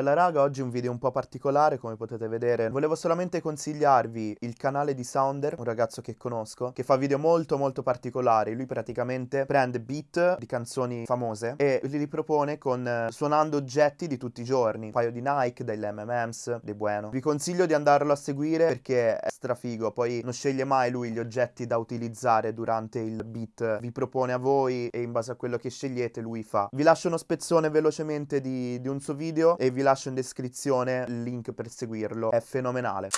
Bella raga, oggi un video un po' particolare come potete vedere. Volevo solamente consigliarvi il canale di Sounder, un ragazzo che conosco Che fa video molto molto particolari. Lui praticamente prende beat di canzoni famose E li ripropone con eh, suonando oggetti di tutti i giorni. Un paio di Nike, delle MM's, dei Bueno. Vi consiglio di andarlo a seguire perché è strafigo. Poi non sceglie mai lui gli oggetti da utilizzare durante il beat. Vi propone a voi e in base a quello che scegliete lui fa. Vi lascio uno spezzone velocemente di, di un suo video e vi lascio in descrizione il link per seguirlo, è fenomenale.